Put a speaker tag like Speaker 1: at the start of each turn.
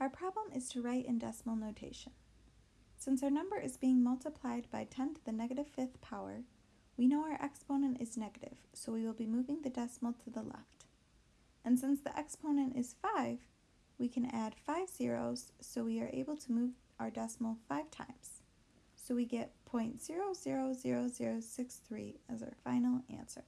Speaker 1: Our problem is to write in decimal notation. Since our number is being multiplied by 10 to the negative fifth power, we know our exponent is negative, so we will be moving the decimal to the left. And since the exponent is 5, we can add 5 zeros, so we are able to move our decimal 5 times. So we get 0.000063 as our final answer.